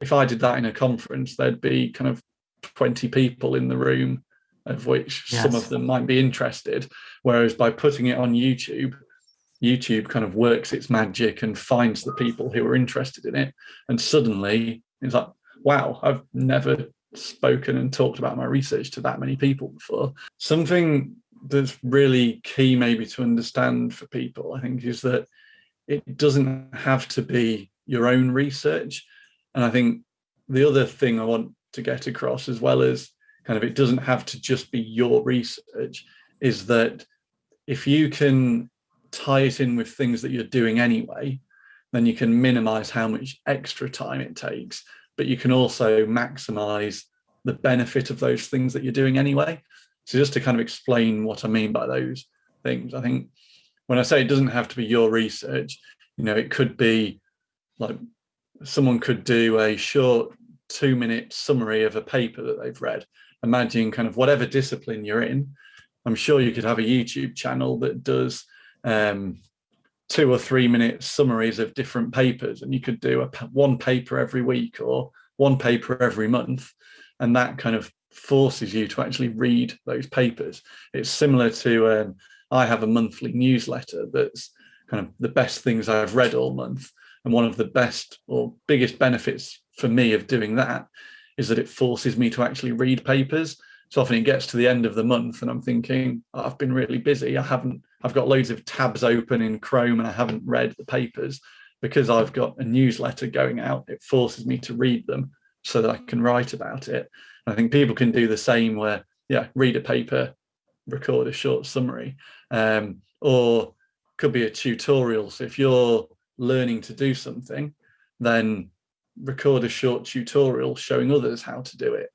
if I did that in a conference, there'd be kind of 20 people in the room, of which yes. some of them might be interested. Whereas by putting it on YouTube, YouTube kind of works its magic and finds the people who are interested in it. And suddenly it's like, wow, I've never spoken and talked about my research to that many people before. Something that's really key maybe to understand for people, I think, is that it doesn't have to be your own research. And I think the other thing I want to get across as well as kind of it doesn't have to just be your research is that if you can tie it in with things that you're doing anyway, then you can minimize how much extra time it takes, but you can also maximize the benefit of those things that you're doing anyway. So just to kind of explain what I mean by those things, I think when I say it doesn't have to be your research, you know, it could be like someone could do a short two minute summary of a paper that they've read. Imagine kind of whatever discipline you're in. I'm sure you could have a YouTube channel that does um, two or three minute summaries of different papers and you could do a one paper every week or one paper every month and that kind of forces you to actually read those papers it's similar to um, i have a monthly newsletter that's kind of the best things i've read all month and one of the best or biggest benefits for me of doing that is that it forces me to actually read papers so often it gets to the end of the month and I'm thinking, oh, I've been really busy. I haven't, I've got loads of tabs open in Chrome and I haven't read the papers because I've got a newsletter going out. It forces me to read them so that I can write about it. And I think people can do the same where, yeah, read a paper, record a short summary, um, or could be a tutorial. So if you're learning to do something, then record a short tutorial showing others how to do it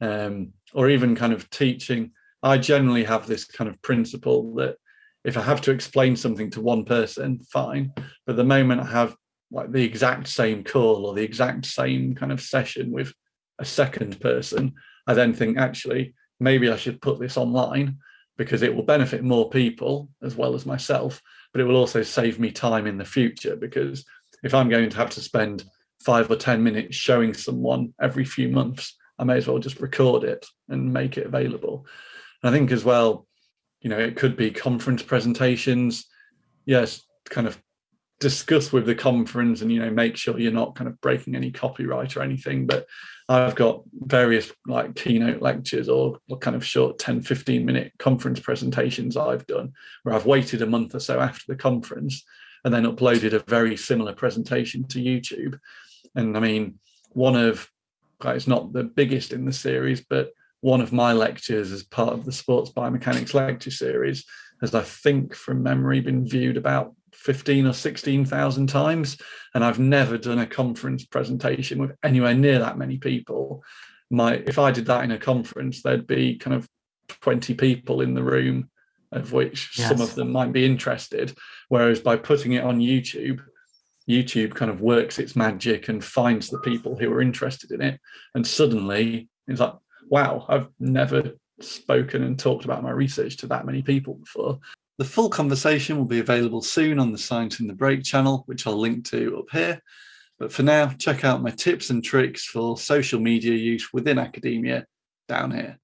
um, or even kind of teaching. I generally have this kind of principle that if I have to explain something to one person, fine. But the moment I have like the exact same call or the exact same kind of session with a second person, I then think actually maybe I should put this online because it will benefit more people as well as myself, but it will also save me time in the future because if I'm going to have to spend five or 10 minutes showing someone every few months, I may as well just record it and make it available. And I think as well, you know, it could be conference presentations. Yes, kind of discuss with the conference and, you know, make sure you're not kind of breaking any copyright or anything. But I've got various like keynote lectures or, kind of short 10, 15 minute conference presentations I've done where I've waited a month or so after the conference and then uploaded a very similar presentation to YouTube. And I mean, one of it's not the biggest in the series, but one of my lectures as part of the sports biomechanics lecture series has, I think from memory, been viewed about 15 or 16,000 times. And I've never done a conference presentation with anywhere near that many people. My, if I did that in a conference, there'd be kind of 20 people in the room, of which yes. some of them might be interested. Whereas by putting it on YouTube, YouTube kind of works its magic and finds the people who are interested in it. And suddenly it's like, wow, I've never spoken and talked about my research to that many people before. The full conversation will be available soon on the Science in the Break channel, which I'll link to up here. But for now, check out my tips and tricks for social media use within academia down here.